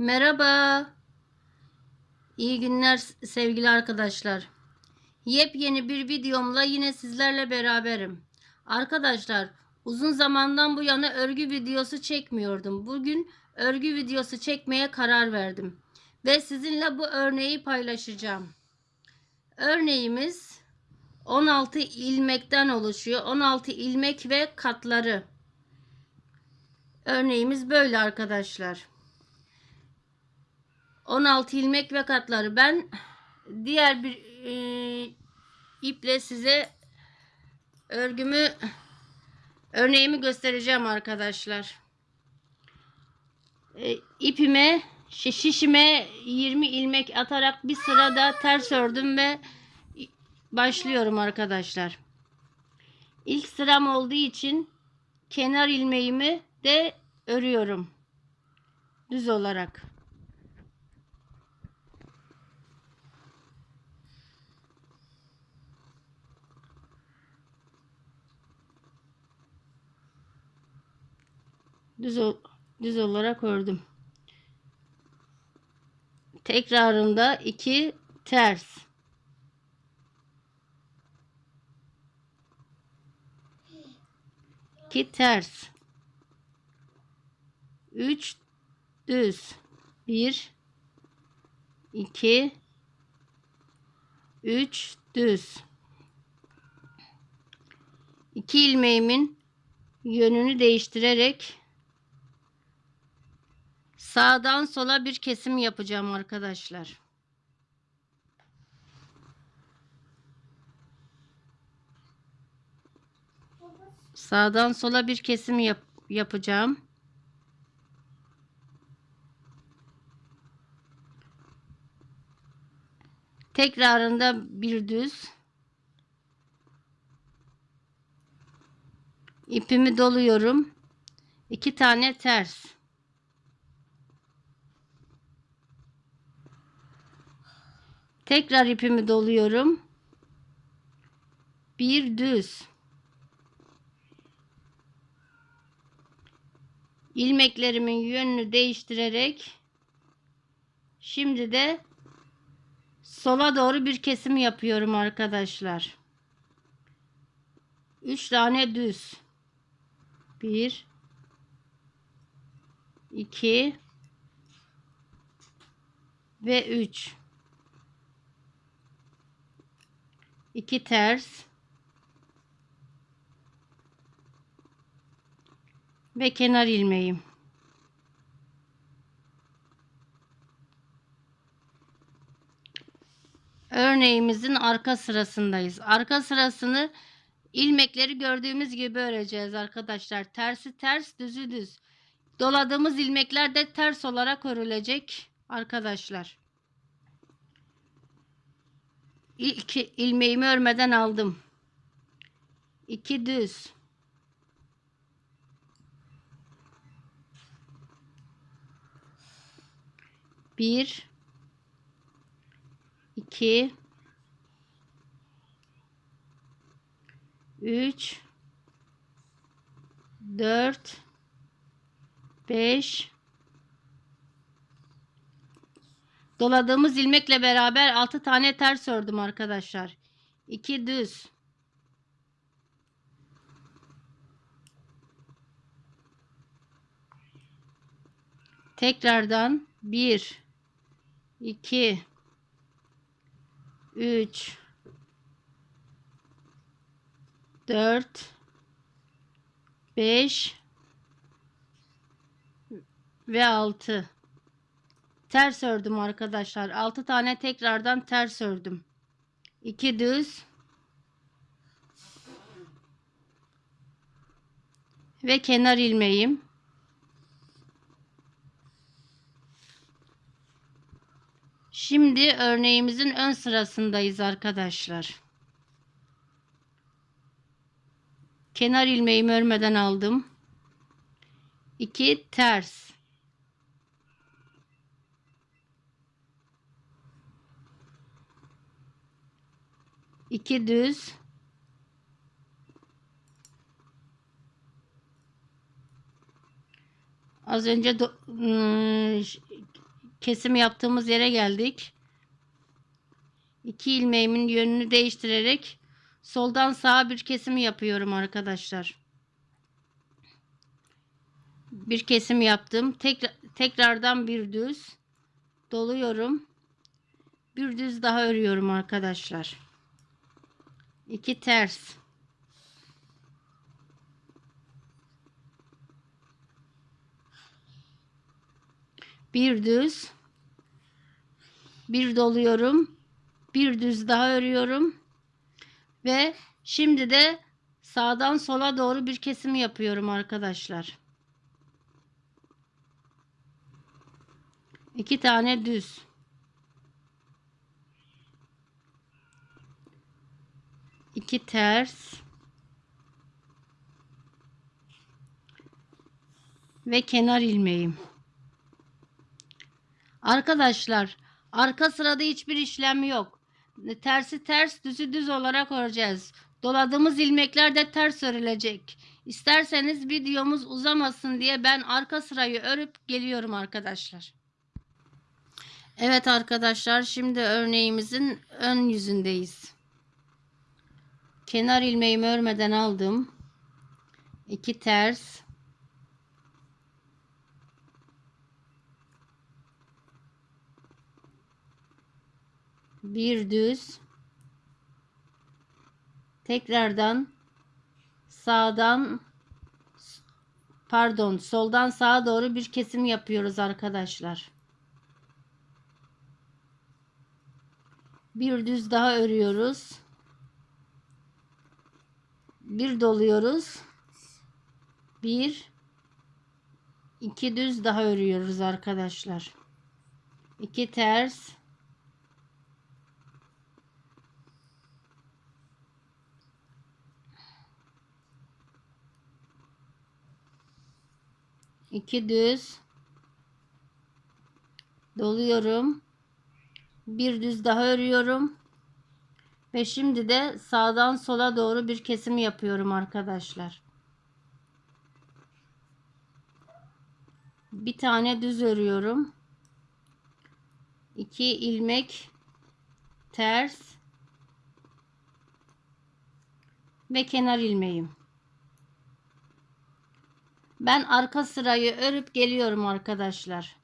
Merhaba. İyi günler sevgili arkadaşlar. Yepyeni bir videomla yine sizlerle beraberim. Arkadaşlar uzun zamandan bu yana örgü videosu çekmiyordum. Bugün örgü videosu çekmeye karar verdim. Ve sizinle bu örneği paylaşacağım. Örneğimiz 16 ilmekten oluşuyor. 16 ilmek ve katları. Örneğimiz böyle arkadaşlar. 16 ilmek ve katları. Ben diğer bir e, iple size örgümü örneğimi göstereceğim arkadaşlar. E, ipime şi- şişime 20 ilmek atarak bir sırada ters ördüm ve başlıyorum arkadaşlar. İlk sıram olduğu için kenar ilmeğimi de örüyorum. Düz olarak. Düz, düz olarak ördüm. Tekrarında iki ters. İki ters. Üç düz. Bir, iki, üç düz. İki ilmeğimin yönünü değiştirerek sağdan sola bir kesim yapacağım arkadaşlar. Sağdan sola bir kesim yap yapacağım. Tekrarında bir düz. İpimi doluyorum. İki tane ters. Tekrar ipimi doluyorum. Bir düz. ilmeklerimin yönünü değiştirerek şimdi de sola doğru bir kesim yapıyorum arkadaşlar. 3 tane düz. 1 2 ve 3 2 ters ve kenar ilmeğim. Örneğimizin arka sırasındayız. Arka sırasını ilmekleri gördüğümüz gibi öreceğiz arkadaşlar. Tersi ters, düzü düz. Doladığımız ilmekler de ters olarak örülecek arkadaşlar. İlk ilmeğimi örmeden aldım. 2 düz. Bir, iki, üç, dört, beş. Doladığımız ilmekle beraber altı tane ters ördüm arkadaşlar. İki düz. Tekrardan bir 2 3 4 5 ve 6 ters ördüm arkadaşlar 6 tane tekrardan ters ördüm 2 düz ve kenar ilmeğim Şimdi örneğimizin ön sırasındayız arkadaşlar. Kenar ilmeğimi örmeden aldım. 2 ters. İki düz. Az önce ıı, kesim yaptığımız yere geldik. İki ilmeğimin yönünü değiştirerek soldan sağa bir kesim yapıyorum arkadaşlar. Bir kesim yaptım. Tekrar, tekrardan bir düz doluyorum. Bir düz daha örüyorum arkadaşlar. İki ters. Bir düz. Bir doluyorum. Bir düz daha örüyorum. Ve şimdi de sağdan sola doğru bir kesim yapıyorum arkadaşlar. İki tane düz. İki ters ve kenar ilmeğim. Arkadaşlar arka sırada hiçbir işlem yok. Tersi ters düzü düz olarak öreceğiz. Doladığımız ilmekler de ters örülecek. İsterseniz videomuz uzamasın diye ben arka sırayı örüp geliyorum arkadaşlar. Evet arkadaşlar şimdi örneğimizin ön yüzündeyiz. Kenar ilmeğimi örmeden aldım. 2 ters. Bir düz. Tekrardan sağdan pardon soldan sağa doğru bir kesim yapıyoruz arkadaşlar. Bir düz daha örüyoruz bir doluyoruz. Bir iki düz daha örüyoruz arkadaşlar. İki ters iki düz doluyorum. Bir düz daha örüyorum. Ve şimdi de sağdan sola doğru bir kesim yapıyorum arkadaşlar. Bir tane düz örüyorum. 2 ilmek ters ve kenar ilmeğim. Ben arka sırayı örüp geliyorum arkadaşlar.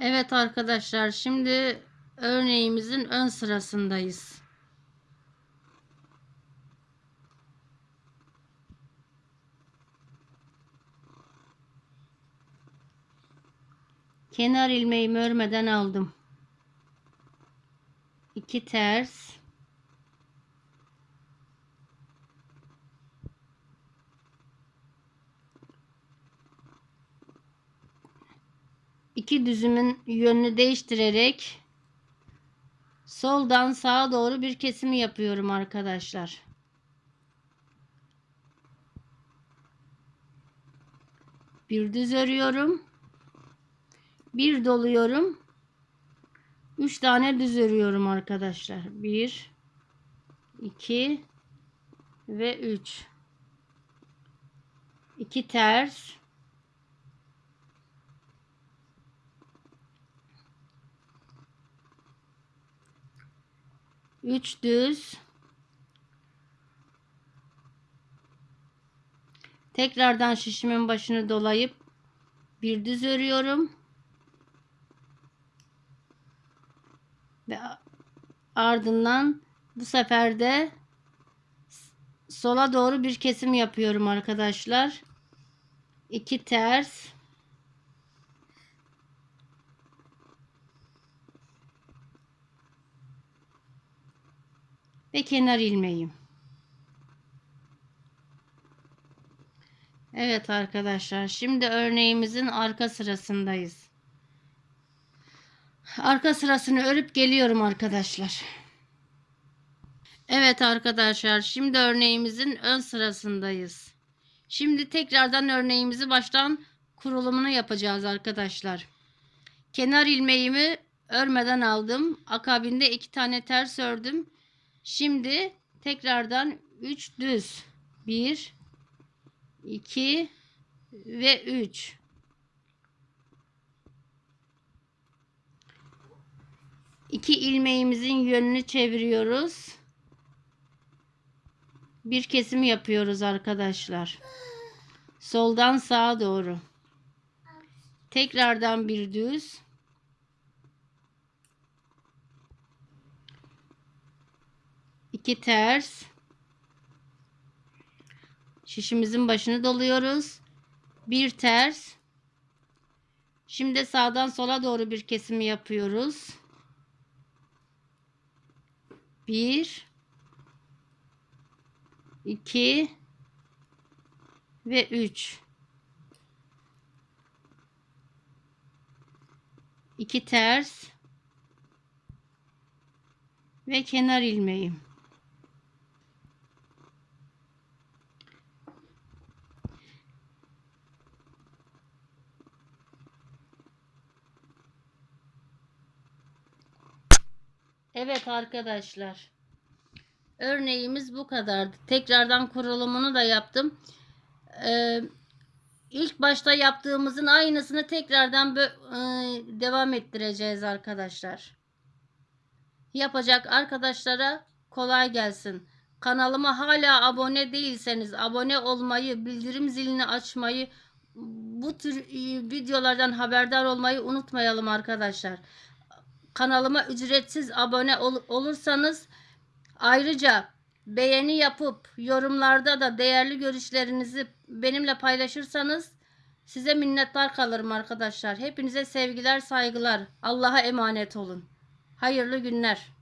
Evet arkadaşlar şimdi örneğimizin ön sırasındayız. Kenar ilmeğimi örmeden aldım. 2 ters iki düzümün yönünü değiştirerek soldan sağa doğru bir kesimi yapıyorum arkadaşlar. Bir düz örüyorum. Bir doluyorum. Üç tane düz örüyorum arkadaşlar. Bir, iki ve üç. İki ters. 3 düz. Tekrardan şişimin başını dolayıp bir düz örüyorum. Ve ardından bu sefer de sola doğru bir kesim yapıyorum arkadaşlar. 2 ters ve kenar ilmeğim. Evet arkadaşlar şimdi örneğimizin arka sırasındayız. Arka sırasını örüp geliyorum arkadaşlar. Evet arkadaşlar şimdi örneğimizin ön sırasındayız. Şimdi tekrardan örneğimizi baştan kurulumunu yapacağız arkadaşlar. Kenar ilmeğimi örmeden aldım. Akabinde iki tane ters ördüm. Şimdi tekrardan 3 düz 1 2 ve 3. İki ilmeğimizin yönünü çeviriyoruz. Bir kesim yapıyoruz arkadaşlar. Soldan sağa doğru. Tekrardan bir düz. İki ters. Şişimizin başını doluyoruz. Bir ters. Şimdi sağdan sola doğru bir kesimi yapıyoruz. Bir, iki ve üç. İki ters ve kenar ilmeği. Evet arkadaşlar. Örneğimiz bu kadardı. Tekrardan kurulumunu da yaptım. Ee, ilk başta yaptığımızın aynısını tekrardan e, devam ettireceğiz arkadaşlar. Yapacak arkadaşlara kolay gelsin. Kanalıma hala abone değilseniz abone olmayı, bildirim zilini açmayı, bu tür e, videolardan haberdar olmayı unutmayalım arkadaşlar kanalıma ücretsiz abone ol- olursanız ayrıca beğeni yapıp yorumlarda da değerli görüşlerinizi benimle paylaşırsanız size minnettar kalırım arkadaşlar. Hepinize sevgiler, saygılar. Allah'a emanet olun. Hayırlı günler.